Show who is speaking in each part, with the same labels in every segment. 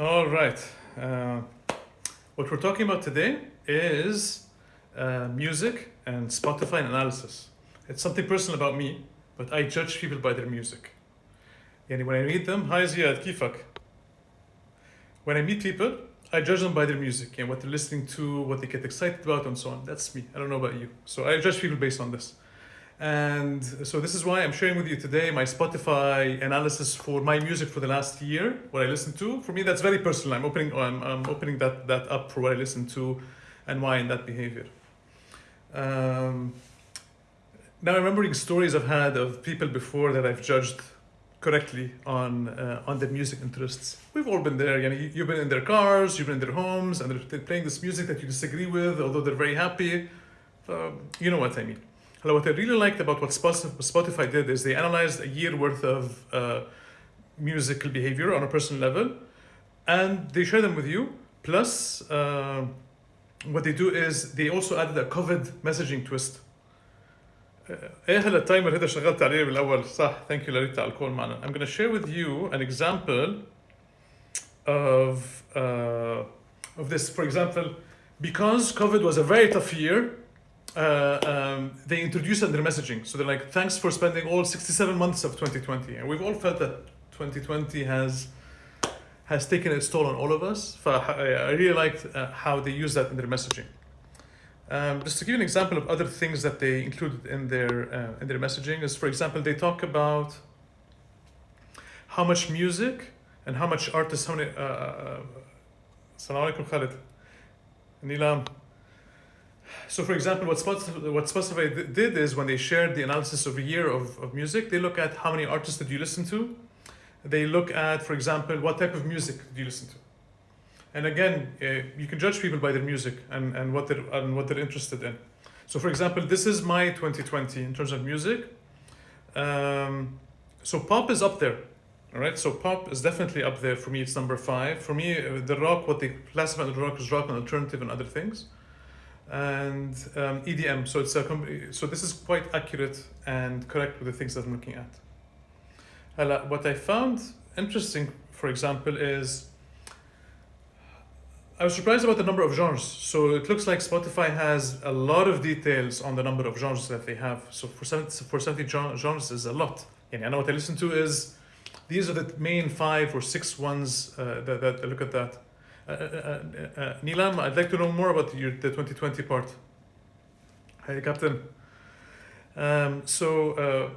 Speaker 1: All right. Uh, what we're talking about today is uh, music and Spotify analysis. It's something personal about me, but I judge people by their music. And when I meet them, hi Ziad, kifak. When I meet people, I judge them by their music and what they're listening to, what they get excited about, and so on. That's me. I don't know about you. So I judge people based on this. And so this is why I'm sharing with you today my Spotify analysis for my music for the last year, what I listen to. For me, that's very personal. I'm opening, I'm, I'm opening that, that up for what I listen to and why in that behavior. Um, now, remembering stories I've had of people before that I've judged correctly on uh, on their music interests. We've all been there. You know, you've been in their cars, you've been in their homes, and they're playing this music that you disagree with, although they're very happy. So, you know what I mean. Hello, what I really liked about what Spotify did is they analyzed a year worth of uh, musical behavior on a personal level, and they share them with you. Plus, uh, what they do is they also added a COVID messaging twist. ايه هلا التايمر هذا شغلت عليه بالاول صح ثانك يو لريتا على الكول معنا I'm going to share with you an example of uh, of this for example because COVID was a very tough year uh, um, they introduced their messaging so they're like thanks for spending all 67 months of 2020 and we've all felt that 2020 has has taken its toll on all of us I really liked uh, how they use that in their messaging um, just to give you an example of other things that they included in their uh, in their messaging is, for example, they talk about how much music and how much artists. How many? Assalamu alaikum, Khalid. Nilam. So, for example, what Spotify, what Spotify did is when they shared the analysis of a year of, of music, they look at how many artists did you listen to. They look at, for example, what type of music do you listen to. And again, uh, you can judge people by their music and, and what they're and what they're interested in. So, for example, this is my 2020 in terms of music. Um, so pop is up there, all right. So pop is definitely up there for me. It's number five for me. The rock, what they classify the rock is rock and alternative and other things, and um, EDM. So it's a so this is quite accurate and correct with the things that I'm looking at. What I found interesting, for example, is I was surprised about the number of genres. So it looks like Spotify has a lot of details on the number of genres that they have. So for 70, for 70 genres is a lot. And I know what I listen to is, these are the main five or six ones uh, that, that look at that. Uh, uh, uh, Nilam, I'd like to know more about your, the 2020 part. Hey, Captain. Um, so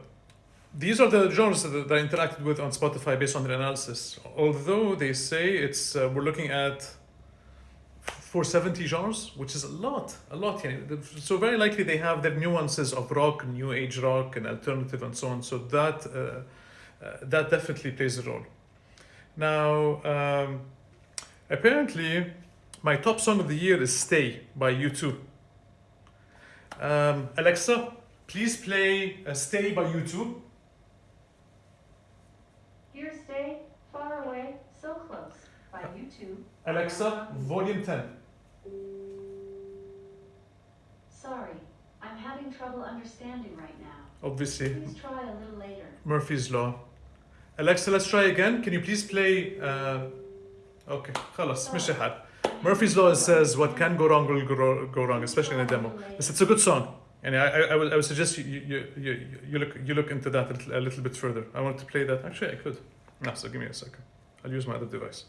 Speaker 1: these are the genres that, I interacted with on Spotify based on their analysis. Although they say it's, uh, we're looking at 470 genres, which is a lot, a lot. Yeah. So very likely they have their nuances of rock, new age rock, and alternative, and so on. So that uh, uh, that definitely plays a role. Now, um, apparently, my top song of the year is "Stay" by U2. Um, Alexa, please play uh, "Stay" by U2.
Speaker 2: Here, stay far away, so close by U2.
Speaker 1: Alexa, volume 10.
Speaker 2: Sorry, I'm having trouble understanding right now.
Speaker 1: Obviously,
Speaker 2: Please try a little later.
Speaker 1: Murphy's Law. Alexa, let's try again. Can you please play? Uh, okay, خلاص مش حال. Murphy's Law says what can go wrong will go, go wrong, especially in a demo. But it's a good song. And I, I, I, would, I would suggest you, you, you, you, look, you look into that a little, a little bit further. I want to play that. Actually, I could. No, so give me a second. I'll use my other device.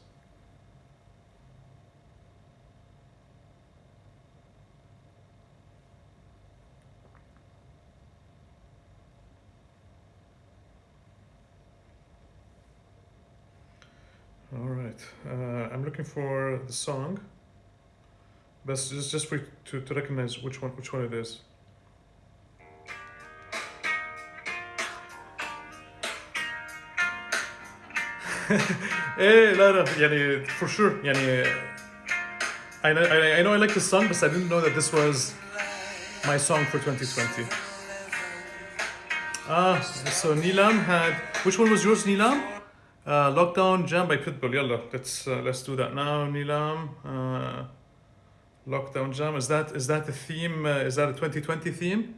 Speaker 1: All right, uh, I'm looking for the song. But just just for to, to recognize which one which one it is. ايه لا لا يعني for sure يعني I know, I, I know I like the song but I didn't know that this was my song for 2020. Ah, so Nilam had which one was yours Nilam? Uh, Lockdown Jam by Pitbull. Yalla, let's uh, let's do that now, Nilam. Uh, Lockdown Jam. Is that is that the theme? Uh, is that a 2020 theme?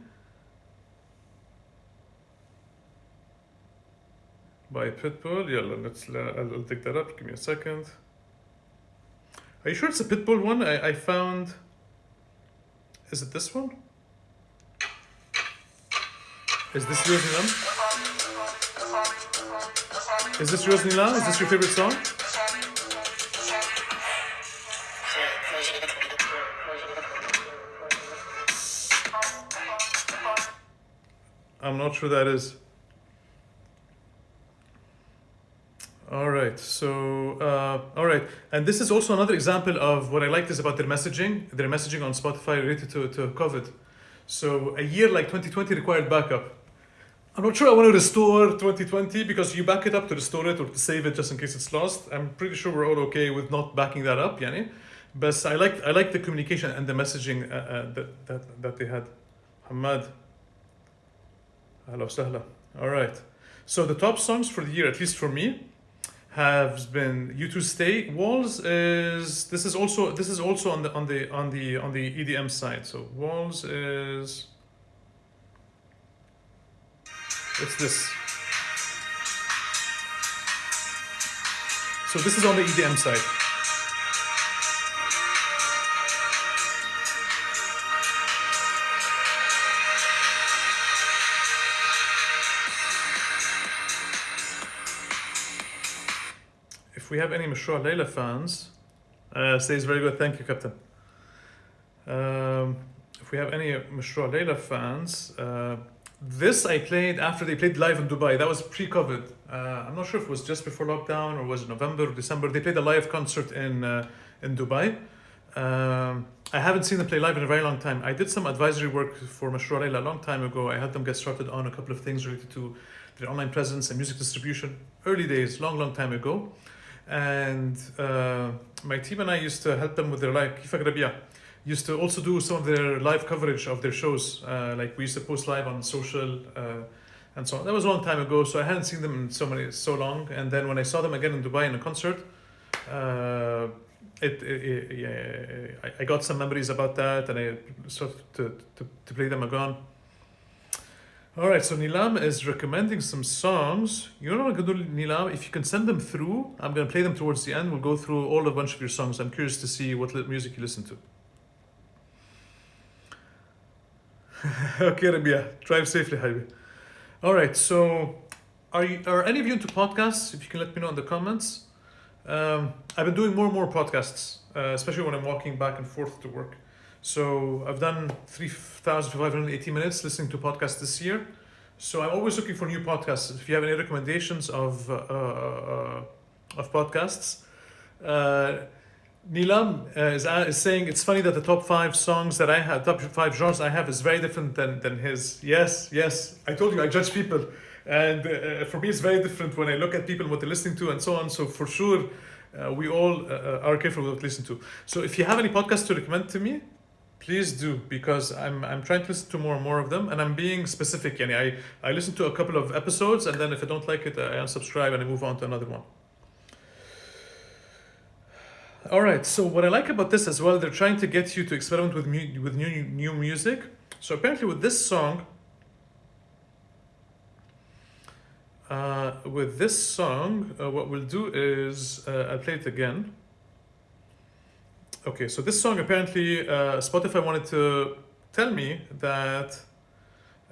Speaker 1: By Pitbull. Yalla, let's. I'll, I'll dig that up. Give me a second. Are you sure it's a Pitbull one? I, I found. Is it this one? Is this Nilam? Is this yours, Nilam? Is this your favorite song? I'm not sure that is. All right, so uh, all right, and this is also another example of what I like is about their messaging. Their messaging on Spotify related to, to COVID. So a year like 2020 required backup. I'm not sure I want to restore 2020 because you back it up to restore it or to save it just in case it's lost. I'm pretty sure we're all okay with not backing that up, yani. But I like I like the communication and the messaging uh, uh, that, that that they had. Hamad. Hello, sahla. All right. So the top songs for the year, at least for me, have been "U2 Stay." Walls is this is also this is also on the on the on the on the EDM side. So Walls is it's this. So this is on the EDM side. If we have any Mashrou' Leila fans, uh, says very good. Thank you, Captain. Um, if we have any Mashrou' Leila fans, uh, this I played after they played live in Dubai. That was pre-COVID. Uh, I'm not sure if it was just before lockdown or was it November or December. They played a live concert in uh, in Dubai. Um, I haven't seen them play live in a very long time. I did some advisory work for Mashrou' a long time ago. I helped them get started on a couple of things related to their online presence and music distribution. Early days, long, long time ago. And uh, my team and I used to help them with their live. Used to also do some of their live coverage of their shows. Uh, like we used to post live on social uh, and so on. That was a long time ago, so I hadn't seen them in so many so long. And then when I saw them again in Dubai in a concert, uh, it, it, it yeah, I, I got some memories about that, and I started to, to, to play them again. All right, so Nilam is recommending some songs. You know what I'm gonna do, Nilam? If you can send them through, I'm gonna play them towards the end. We'll go through all a bunch of your songs. I'm curious to see what music you listen to. okay, Rabia, drive safely, Habibi. All right, so are you are any of you into podcasts? If you can let me know in the comments. Um, I've been doing more and more podcasts, uh, especially when I'm walking back and forth to work. So I've done 3,580 minutes listening to podcasts this year. So I'm always looking for new podcasts. If you have any recommendations of, uh, uh, of podcasts, uh, Nilam uh, is, uh, is saying it's funny that the top five songs that I have, top five genres I have is very different than, than his. Yes, yes. I told you I judge people. And uh, for me, it's very different when I look at people, what they're listening to, and so on. So for sure, uh, we all uh, are careful what we listen to. So if you have any podcasts to recommend to me, please do because I'm I'm trying to listen to more and more of them, and I'm being specific. Yani I I listen to a couple of episodes, and then if I don't like it, I unsubscribe and I move on to another one. All right. So what I like about this as well, they're trying to get you to experiment with mu- with new new music. So apparently, with this song, uh, with this song, uh, what we'll do is uh, I'll play it again. Okay, so this song apparently uh, Spotify wanted to tell me that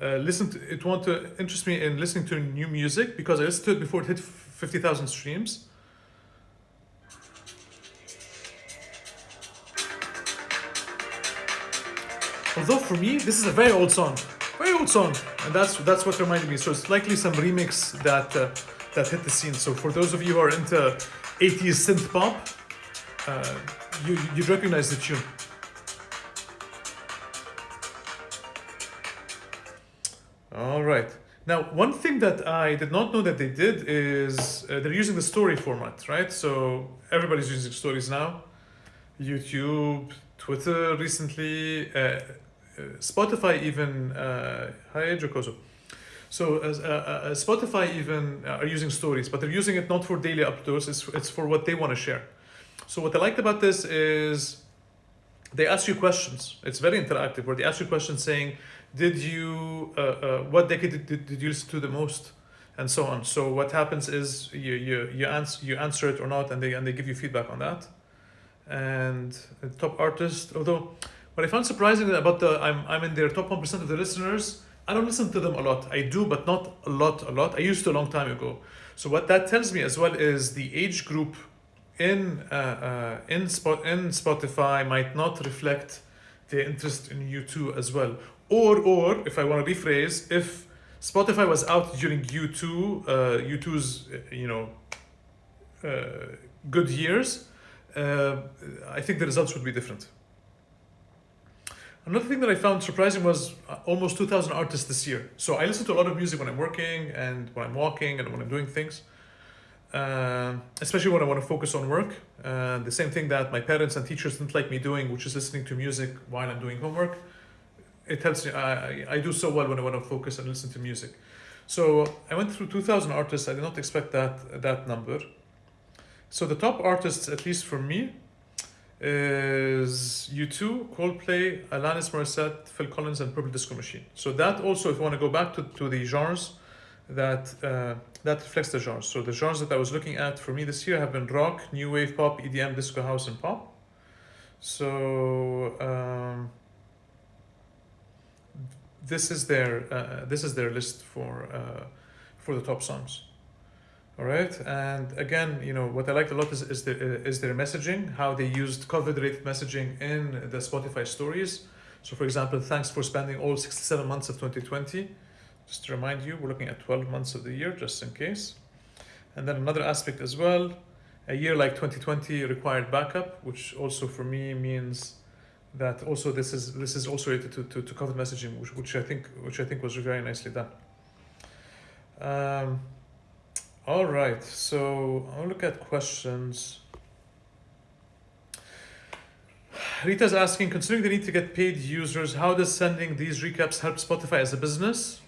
Speaker 1: uh, listen to, it wanted to interest me in listening to new music because I listened to it before it hit fifty thousand streams. Although for me, this is a very old song, very old song, and that's that's what reminded me. So it's likely some remix that uh, that hit the scene. So for those of you who are into 80s synth pop, uh, you you'd recognize the tune. All right. Now, one thing that I did not know that they did is uh, they're using the story format, right? So everybody's using stories now. YouTube, Twitter recently, uh, Spotify even. Uh, hi, Jokoso. So as, uh, uh, Spotify even uh, are using stories, but they're using it not for daily updates. It's it's for what they want to share. So what I liked about this is they ask you questions. It's very interactive. Where they ask you questions saying, "Did you uh, uh, what decade did, did, you listen to the most?" and so on. So what happens is you you you answer you answer it or not, and they and they give you feedback on that. and top artist. Although, what I found surprising about the I'm I'm in their top one percent of the listeners. I don't listen to them a lot. I do, but not a lot. A lot. I used to a long time ago. So what that tells me as well is the age group in uh, uh, in spot in Spotify might not reflect their interest in U2 as well. Or or if I want to rephrase, if Spotify was out during U2, uh, U2's uh, you know uh, good years, uh, I think the results would be different. Another thing that I found surprising was uh, almost 2,000 artists this year. So I listen to a lot of music when I'm working and when I'm walking and when I'm doing things, uh, especially when I want to focus on work. Uh, the same thing that my parents and teachers didn't like me doing, which is listening to music while I'm doing homework. It helps me. I, I do so well when I want to focus and listen to music. So I went through 2,000 artists. I did not expect that that number. So the top artists, at least for me, is U2, Coldplay, Alanis Morissette, Phil Collins, and Purple Disco Machine. So that also, if you want to go back to, to the genres, that uh, that reflects the genres. So the genres that I was looking at for me this year have been rock, new wave, pop, EDM, disco, house, and pop. So um, this is their uh, this is their list for uh, for the top songs. All right, and again, you know what I liked a lot is is their is their messaging, how they used COVID-related messaging in the Spotify stories. So, for example, thanks for spending all sixty-seven months of twenty twenty. Just to remind you, we're looking at twelve months of the year, just in case. And then another aspect as well, a year like twenty twenty required backup, which also for me means that also this is this is also related to, to, to COVID messaging, which, which I think which I think was very nicely done. Um, all right, so I'll look at questions. Rita's asking, considering the need to get paid users, how does sending these recaps help Spotify as a business?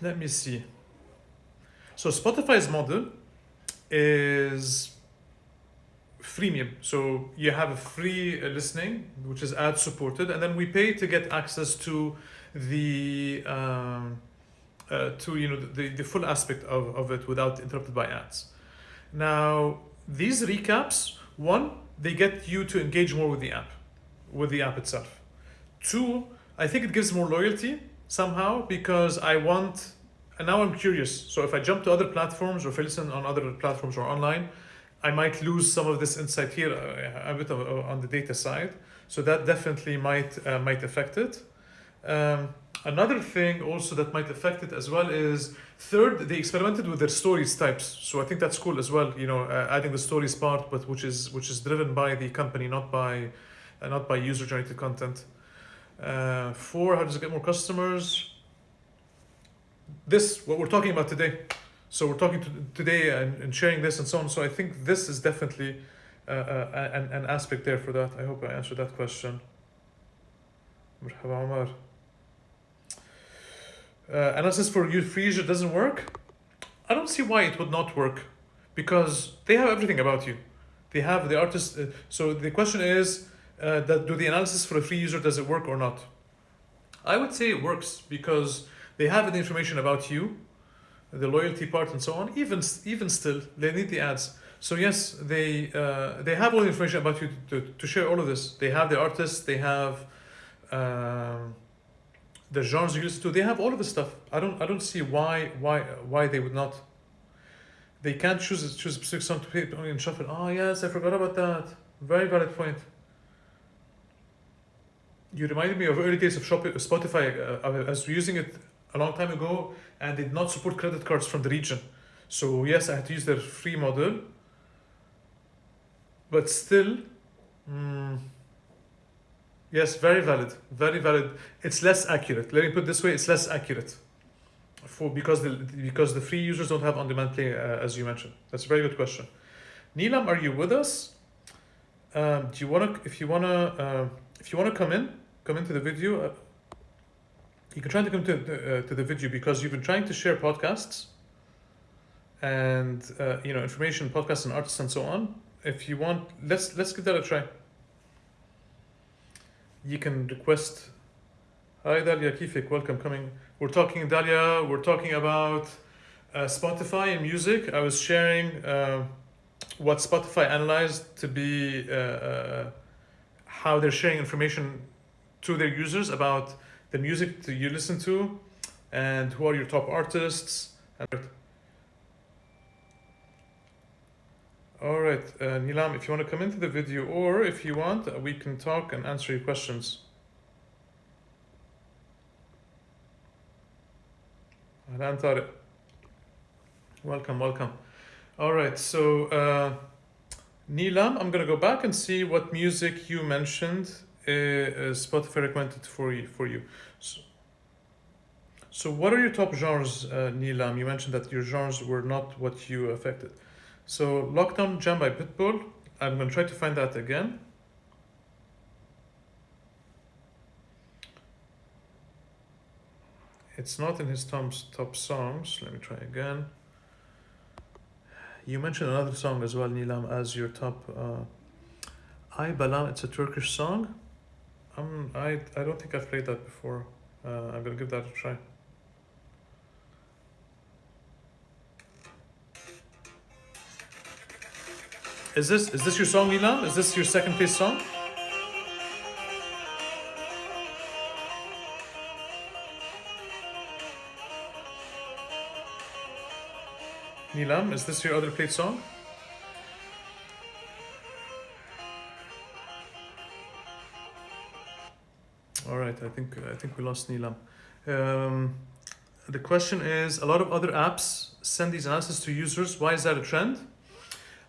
Speaker 1: Let me see. So Spotify's model is freemium. So you have a free uh, listening, which is ad supported, and then we pay to get access to the um, uh, to you know the, the full aspect of, of it without interrupted by ads. Now these recaps, one, they get you to engage more with the app, with the app itself. Two, I think it gives more loyalty somehow because I want, and now I'm curious. So if I jump to other platforms or if I listen on other platforms or online, I might lose some of this insight here uh, a bit of, uh, on the data side. So that definitely might uh, might affect it. Um, another thing also that might affect it as well is third they experimented with their stories types so i think that's cool as well you know uh, adding the stories part but which is which is driven by the company not by uh, not by user generated content uh, four how does it get more customers this what we're talking about today so we're talking to, today and, and sharing this and so on so i think this is definitely uh, uh, an, an aspect there for that i hope i answered that question مرحبا عمر uh, analysis for user doesn't work, I don't see why it would not work because they have everything about you. They have the artist. Uh, so the question is, uh, that do the analysis for a free user does it work or not? I would say it works because they have the information about you, the loyalty part and so on. Even even still, they need the ads. So yes, they uh, they have all the information about you to, to, to share all of this. They have the artists. They have. Um, the genres listen to, they have all of the stuff. I don't I don't see why why why they would not. They can't choose choose a specific song to play only in shuffle. Oh yes, I forgot about that. Very valid point. You reminded me of early days of Spotify. Uh, I was using it a long time ago, and did not support credit cards from the region. So yes, I had to use their free model. But still, mm, Yes, very valid, very valid. It's less accurate. Let me put this way: it's less accurate, for because the because the free users don't have on-demand play, uh, as you mentioned. That's a very good question. Neelam, are you with us? Um, do you wanna, if you wanna, uh, if you wanna come in, come into the video. Uh, you can try to come to uh, to the video because you've been trying to share podcasts and uh, you know information, podcasts, and artists and so on. If you want, let's let's give that a try you can request Hi Dalia Kifik, welcome coming. We're talking Dalia, we're talking about uh, Spotify and music. I was sharing uh, what Spotify analyzed to be uh, uh, how they're sharing information to their users about the music that you listen to and who are your top artists. All right, uh, Nilam, if you want to come into the video or if you want, uh, we can talk and answer your questions. Ahlan Tariq. Welcome, welcome. All right, so uh, Nilam, I'm gonna go back and see what music you mentioned uh, uh, Spotify recommended for you. For you. So, so what are your top genres, uh, Nilam? You mentioned that your genres were not what you affected. So Lockdown Jam by Pitbull. I'm gonna try to find that again. It's not in his top, top songs. Let me try again. You mentioned another song as well, Nilam, as your top. Uh, Ay Balam, it's a Turkish song. Um, I, I don't think I've played that before. Uh, I'm gonna give that a try. Is this is this your song, Nilam? Is this your second place song? Nilam, is this your other played song? All right, I think I think we lost Nilam. Um, the question is: a lot of other apps send these analysis to users. Why is that a trend?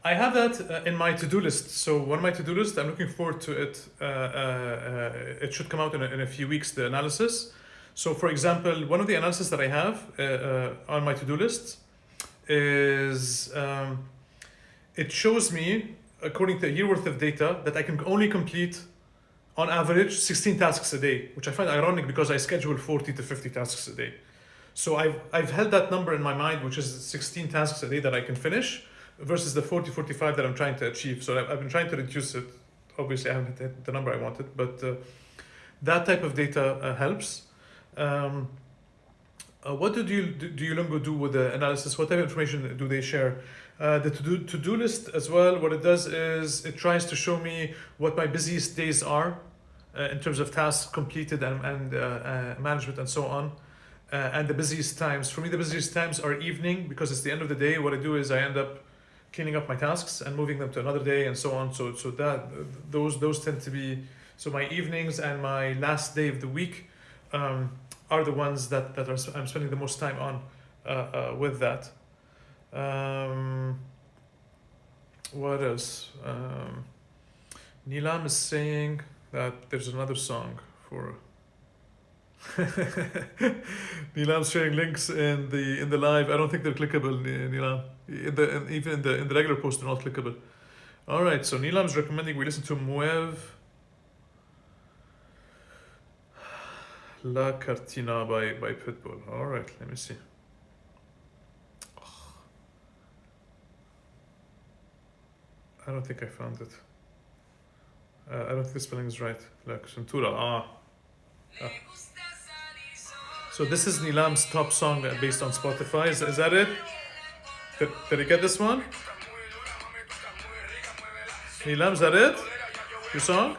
Speaker 1: I have that uh, in my to-do list. So one of my to-do list, I'm looking forward to it. Uh, uh, uh, it should come out in a, in a few weeks. The analysis. So, for example, one of the analysis that I have uh, uh, on my to-do list is um, it shows me, according to a year worth of data, that I can only complete on average 16 tasks a day, which I find ironic because I schedule 40 to 50 tasks a day. So I've, I've held that number in my mind, which is 16 tasks a day that I can finish versus the 40, 45 that I'm trying to achieve. So I've, I've been trying to reduce it. Obviously, I haven't hit the number I wanted, but uh, that type of data uh, helps. Um, uh, what do you do, do Duolingo do with the analysis? What type of information do they share? Uh, the to-do to-do list as well. What it does is it tries to show me what my busiest days are uh, in terms of tasks completed and, and uh, uh, management and so on. Uh, and the busiest times. For me, the busiest times are evening because it's the end of the day. What I do is I end up cleaning up my tasks and moving them to another day and so on. So so that those those tend to be so my evenings and my last day of the week. Um, are the ones that, that are, I'm spending the most time on uh, uh, with that. Um, what else? Um, Nilam is saying that there's another song for. Nilam's sharing links in the in the live. I don't think they're clickable, Nilam. In the in, even in the in the regular post, they're not clickable. All right, so Nilam's recommending we listen to Muev. La Cartina by, by Pitbull. All right, let me see. I don't think I found it. Uh, I don't think the spelling is right. La Centura. Ah. ah. So this is Nilam's top song based on Spotify. Is, is that it? Did, did I get this one? Nilam, is that it? Your song?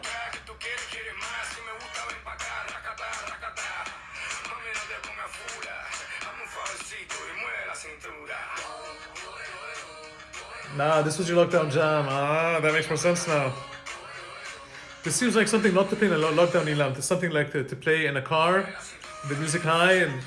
Speaker 1: Nah, this was your lockdown jam. Ah, that makes more sense now. This seems like something not to play in a lockdown Nilam. It's something like to, to play in a car, the music high and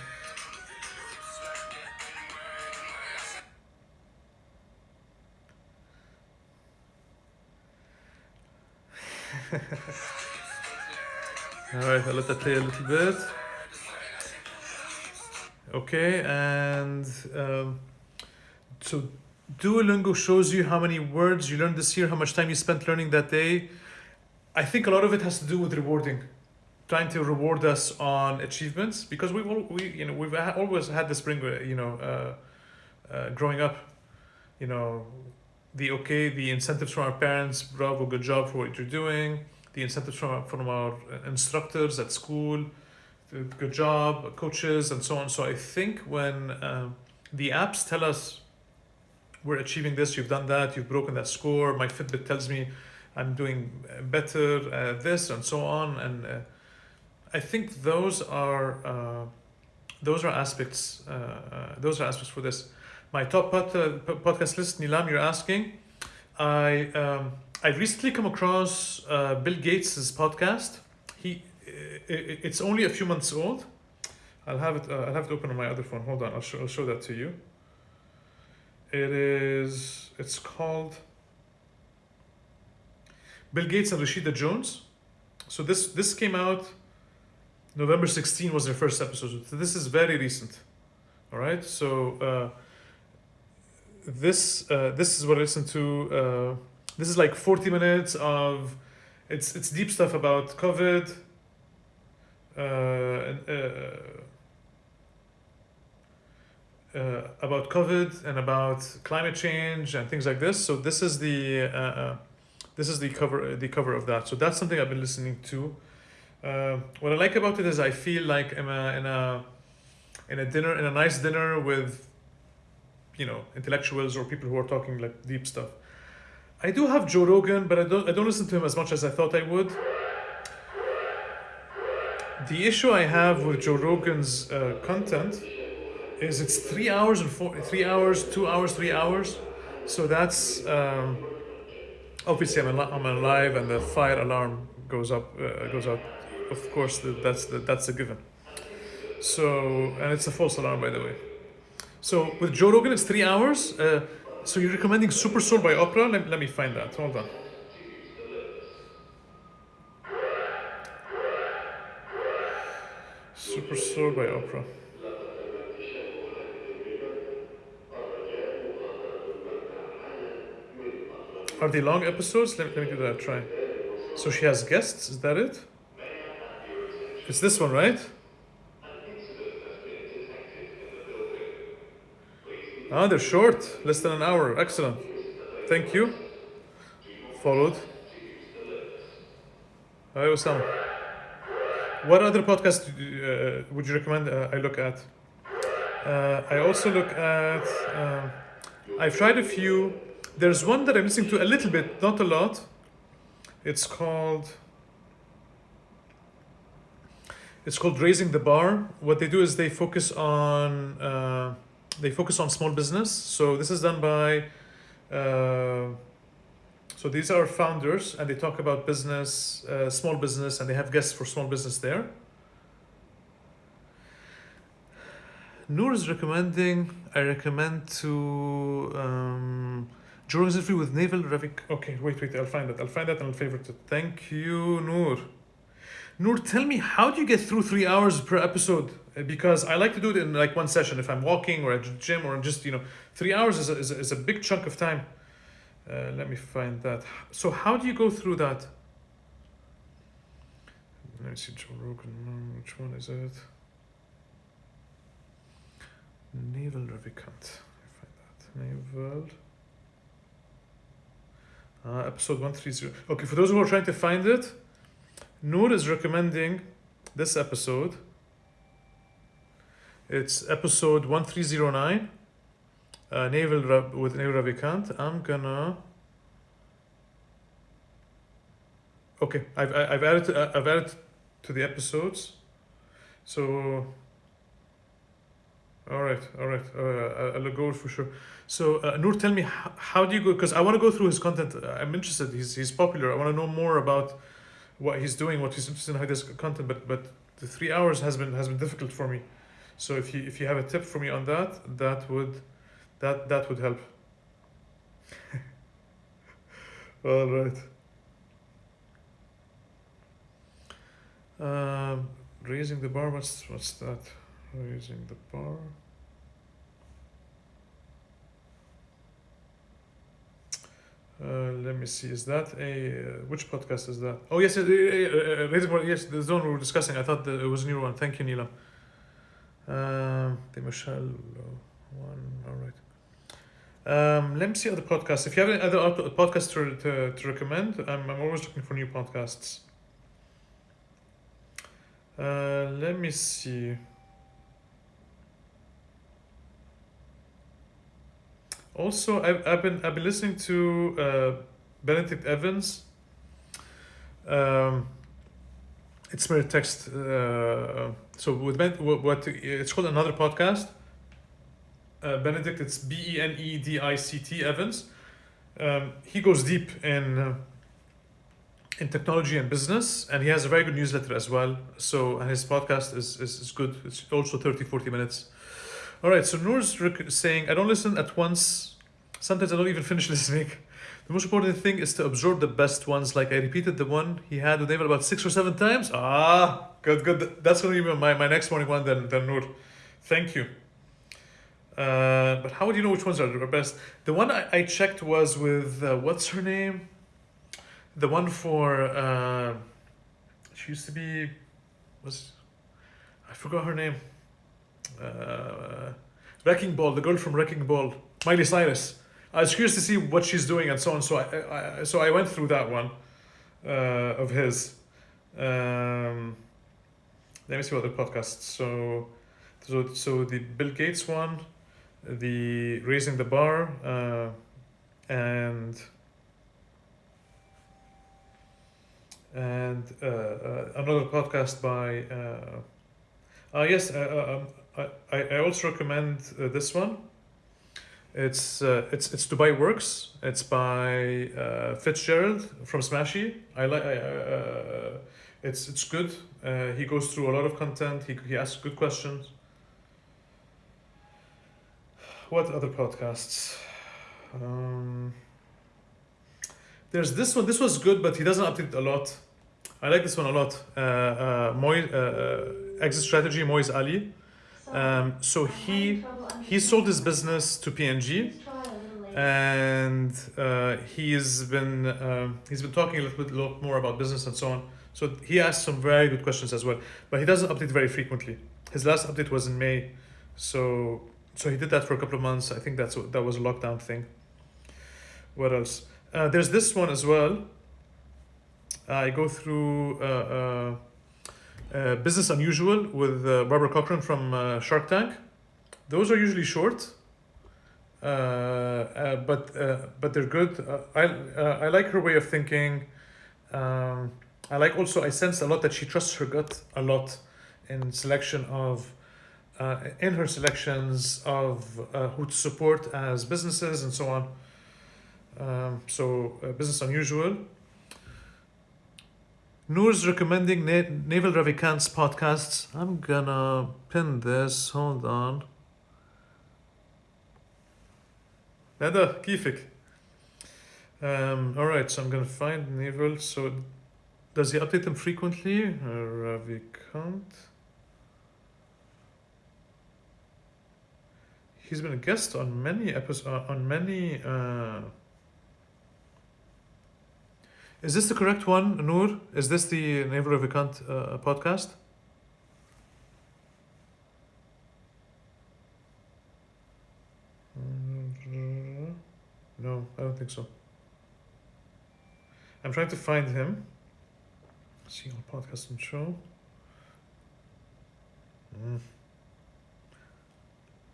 Speaker 1: Alright, I'll let that play a little bit. Okay, and um, so Duolingo shows you how many words you learned this year, how much time you spent learning that day. I think a lot of it has to do with rewarding, trying to reward us on achievements because we've all, we you know we've always had the spring you know uh, uh, growing up, you know, the okay the incentives from our parents, bravo, good job for what you're doing, the incentives from from our instructors at school, good job, coaches, and so on. So I think when um, the apps tell us we're achieving this, you've done that, you've broken that score. My Fitbit tells me I'm doing uh, better at this and so on. And uh, I think those are uh, those are aspects. Uh, uh, those are aspects for this. My top pod, uh, podcast list, Nilam, you're asking. I um, I recently come across uh, Bill Gates' podcast. He i i- it's only a few months old. I'll have it. I'll have it open on my other phone. Hold on. I'll show. I'll show that to you. It is. It's called. Bill Gates and Rashida Jones. So this this came out. November 16 was their first episode. So this is very recent. All right. So uh, this uh, this is what I listened to. Uh, this is like 40 minutes of. It's it's deep stuff about COVID. Uh, uh, uh, about COVID and about climate change and things like this. So this is the uh, uh, this is the cover the cover of that. So that's something I've been listening to. Uh, what I like about it is I feel like I'm a, in a in a dinner in a nice dinner with you know intellectuals or people who are talking like deep stuff. I do have Joe Rogan, but I don't I don't listen to him as much as I thought I would. The issue I have with Joe Rogan's uh, content is it's three hours and four, three hours, two hours, three hours. So that's um, obviously I'm, al- I'm alive and the fire alarm goes up, uh, goes up. Of course, that's that's a given. So and it's a false alarm by the way. So with Joe Rogan, it's three hours. Uh, so you're recommending Super Soul by Oprah? Let, let me find that. Hold on. Super Soul by Oprah. Are they long episodes? Let, let me give that a try. So she has guests, is that it? It's this one, right? Ah, they're short, less than an hour. Excellent. Thank you. Followed. Hi, Osama. What other podcast uh, would you recommend uh, I look at? Uh, I also look at. Um, I've tried a few. There's one that I'm listening to a little bit, not a lot. It's called. It's called Raising the Bar. What they do is they focus on uh, they focus on small business. So this is done by. Uh, so these are founders, and they talk about business, uh, small business, and they have guests for small business there. Noor is recommending. I recommend to um, Rogan's interview with Naval Ravik. Okay, wait, wait. I'll find that. I'll find that and I'll favorite it. Thank you, Noor. Noor, tell me how do you get through three hours per episode? Uh, Because I like to do it in like one session. If I'm walking or at the gym or just you know, three hours is a, is a, is a big chunk of time. Uh, let me find that. So how do you go through that? Let me see Joe Rogan. no, Which one is it? Naval. Let me find that. Naval. Uh, episode 130. Okay, for those who are trying to find it, Noor is recommending this episode. It's episode 1309 uh, Naval Ra- with Naval Ravikant. I'm gonna. Okay, I've I've added uh, I've added to the episodes, so. All right, all right. Uh, I'll go for sure. So uh, Noor, tell me how, how do you go? Because I want to go through his content. I'm interested. He's he's popular. I want to know more about what he's doing, what he's interested in, how this content. But but the three hours has been has been difficult for me. So if you if you have a tip for me on that, that would that that would help. All right. Um, raising the bar. What's what's that? Raising the bar. Let me see. Is that a uh, which podcast is that? Oh yes, uh, uh, uh. Yes, the zone we were discussing. I thought it was a new one. Thank you, Neelam. Um, the Michelle one. All right. Um, let me see other podcasts. If you have any other other podcasts to, to, to recommend, I'm, I'm always looking for new podcasts. Uh, let me see. Also, I've, I've been I've been listening to uh, Benedict Evans. Um, it's mere text. Uh, so with ben, what, what it's called another podcast. Uh, Benedict, it's B E N E D I C T Evans. Um, he goes deep in uh, in technology and business, and he has a very good newsletter as well. So and his podcast is, is, is good. It's also 30, 40 minutes. All right, so Noor's saying, I don't listen at once. Sometimes I don't even finish listening. The most important thing is to absorb the best ones. Like I repeated the one he had with David about six or seven times. Ah, good, good. That's going to be my, my next morning one then, then Noor. Thank you. Uh, but how would you know which ones are the best? The one I, I checked was with, uh, what's her name? The one for, uh, she used to be, was, I forgot her name. Uh, Wrecking Ball, the girl from Wrecking Ball, Miley Cyrus. I was curious to see what she's doing and so on. So I, I so I went through that one uh, of his. Um, let me see what other podcasts. So, so so the Bill Gates one, the Raising the Bar, uh, and and uh, uh, another podcast by. Uh, uh, yes, uh, uh, um, I, I also recommend uh, this one. It's uh, it's it's Dubai Works. It's by uh, Fitzgerald from Smashy. I like. Uh, it's it's good. Uh, he goes through a lot of content. He he asks good questions. What other podcasts? Um, there's this one. This was good, but he doesn't update a lot. I like this one a lot. Uh, uh, Moy, uh, uh, exit strategy, Moise Ali. Um, so he he sold his business to P&G, and uh, he's been um, he's been talking a little bit more about business and so on. So he asked some very good questions as well, but he doesn't update very frequently. His last update was in May, so so he did that for a couple of months. I think that's what that was a lockdown thing. What else? Uh, there's this one as well. I go through uh, Business Unusual with uh, Barbara Corcoran from uh, Shark Tank. Those are usually short, uh, uh, but uh, but they're good. I I like her way of thinking. Um, I like also I sense a lot that she trusts her gut a lot in selection of in her selections of who to support as businesses and so on. Um, so Business Unusual. Noor's recommending Na- Naval Ravikant's podcasts. I'm gonna pin this. Hold on. Nada, كيفك? Um, all right, so I'm gonna find Naval. So, does he update them frequently? Uh, Ravikant. He's been a guest on many episodes. Uh, on many. Uh, is this the correct one, Noor? Is this the Naval Ravikant uh, podcast? No, I don't think so. I'm trying to find him. See on podcast and show. Mm.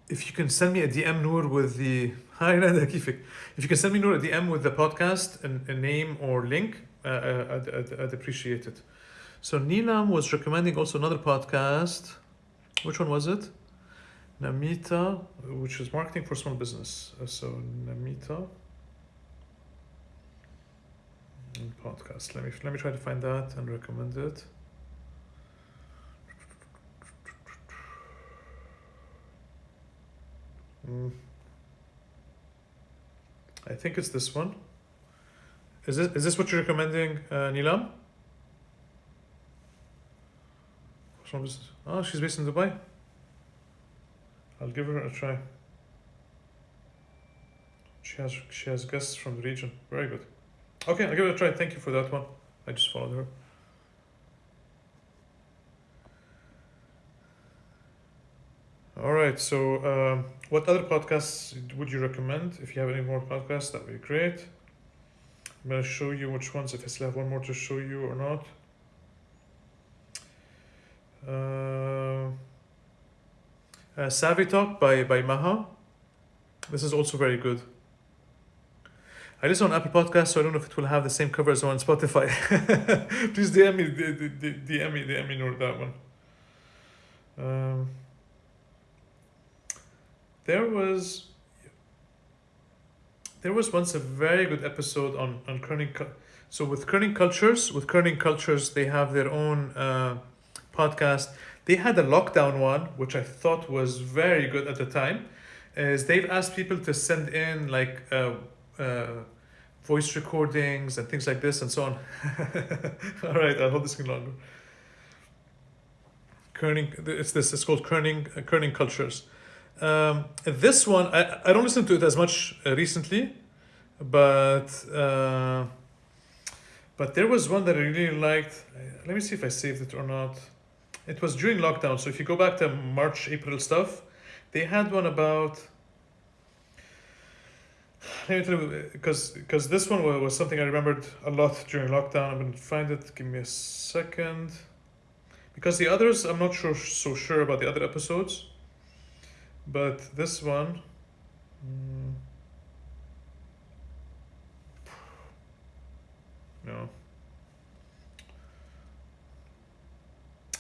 Speaker 1: If you can send me a DM Noor with the Hi, Nada Kifik. If you can send me note at the end with the podcast, and a name or link, uh, uh, I'd, I'd, I'd, appreciate it. So Neelam was recommending also another podcast. Which one was it? Namita, which is marketing for small business. Uh, so Namita podcast. Let me let me try to find that and recommend it. Mm. I think it's this one. Is this is this what you're recommending, uh, Nilam? Oh, she's based in Dubai. I'll give her a try. She has she has guests from the region. Very good. Okay, I'll give it a try. Thank you for that one. I just followed her. All right. So, um, what other podcasts would you recommend? If you have any more podcasts, that would be great. I'm gonna show you which ones. If I still have one more to show you or not. Uh, uh, Savvy Talk by by Maha. This is also very good. I listen on Apple Podcasts, so I don't know if it will have the same cover as on Spotify. Please DM me, DM me, DM me, that one. Um, there was, there was once a very good episode on on Kerning. So with Kerning Cultures, with Kerning Cultures, they have their own uh, podcast. They had a lockdown one, which I thought was very good at the time. Is they've asked people to send in like uh, uh, voice recordings and things like this and so on. All right, I'll hold this thing longer. Kerning, it's this. It's called Kerning uh, Kerning Cultures. Um, this one, I, I don't listen to it as much uh, recently, but uh, but there was one that I really liked. Let me see if I saved it or not. It was during lockdown, so if you go back to March, April stuff, they had one about. Let me tell you, because because this one wa- was something I remembered a lot during lockdown. I'm gonna find it. Give me a second. Because the others, I'm not sure so sure about the other episodes, but this one. mm, no.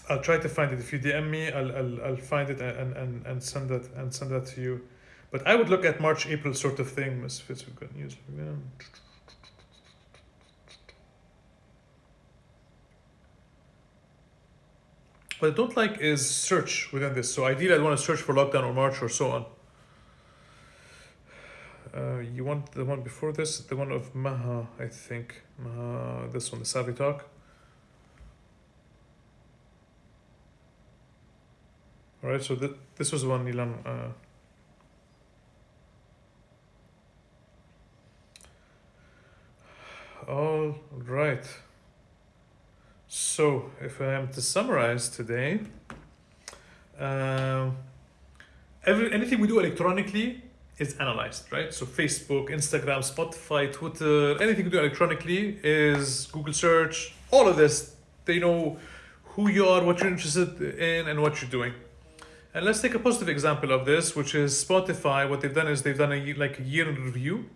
Speaker 1: I'll try to find it. If you DM me, I'll I'll, I'll find it and, and, and send that and send that to you. But I would look at March April sort of thing. Misfits of good news. again. What I don't like is search within this. So ideally, I'd want to search for lockdown or March or so on. Uh, you want the one before this, the one of Maha, I think. Maha, this one, the Savvy Talk. All right, so th- this was one Nilam. Uh, all right. So, if I am to summarize today, um, every anything we do electronically is analyzed, right? So, Facebook, Instagram, Spotify, Twitter, anything we do electronically is Google search. All of this, they know who you are, what you're interested in, and what you're doing. And let's take a positive example of this, which is Spotify. What they've done is they've done a like a year in review,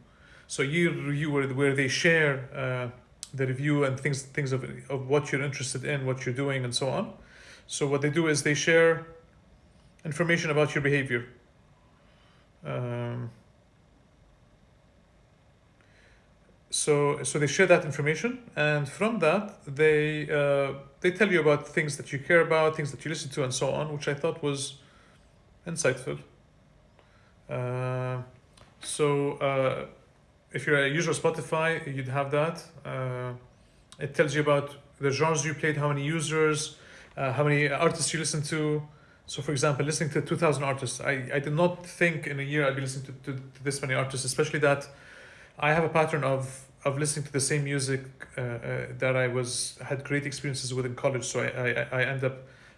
Speaker 1: so year review where, where they share uh, the review and things things of of what you're interested in, what you're doing, and so on. So what they do is they share information about your behavior. Um, so so they share that information, and from that they uh, they tell you about things that you care about, things that you listen to, and so on, which I thought was insightful. Uh, so uh, if you're a user of Spotify, you'd have that. Uh, it tells you about the genres you played, how many users, uh, how many artists you listen to. So, for example, listening to 2,000 artists, I, I did not think in a year I'd be listening to, to, to this many artists, especially that I have a pattern of, of listening to the same music uh, uh, that I was had great experiences with in college. So I, I, I end up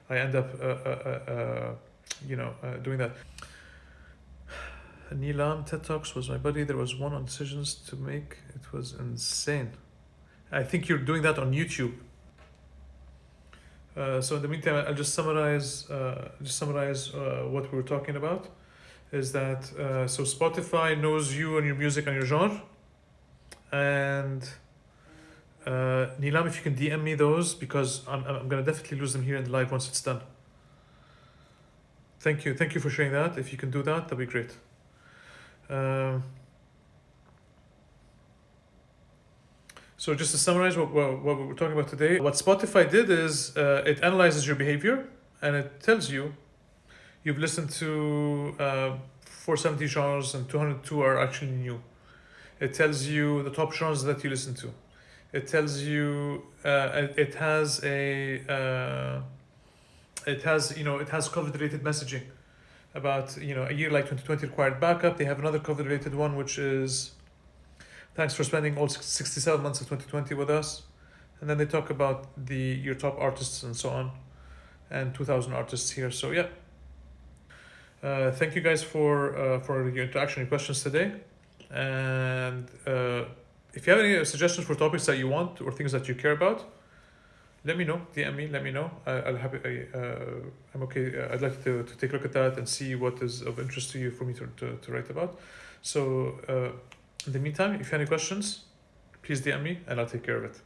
Speaker 1: I end up uh, uh, uh, uh, you know uh, doing that. Nilam TED Talks was my buddy. There was one on decisions to make. It was insane. I think you're doing that on YouTube. Uh, so in the meantime, I'll just summarize. Uh, just summarize uh, what we were talking about. Is that uh, so? Spotify knows you and your music and your genre. And uh, Nilam, if you can DM me those because I'm I'm gonna definitely lose them here in the live once it's done. Thank you, thank you for sharing that. If you can do that, that'd be great. Um, so just to summarize what, what, what we're talking about today, what Spotify did is uh, it analyzes your behavior and it tells you you've listened to uh, 470 genres and 202 are actually new. It tells you the top genres that you listen to. It tells you uh, it, has a uh, it has you know it has COVID related messaging about you know a year like 2020 required backup. They have another COVID related one which is thanks for spending all 67 months of 2020 with us, and then they talk about the your top artists and so on, and 2,000 artists here. So yeah. Uh, thank you guys for uh, for your interaction and questions today, and uh, if you have any suggestions for topics that you want or things that you care about, let me know. DM me. Let me know. I, I'll happy. I, uh, I'm okay. Uh, I'd like to, to take a look at that and see what is of interest to you for me to, to, to write about. So uh, in the meantime, if you have any questions, please DM me and I'll take care of it.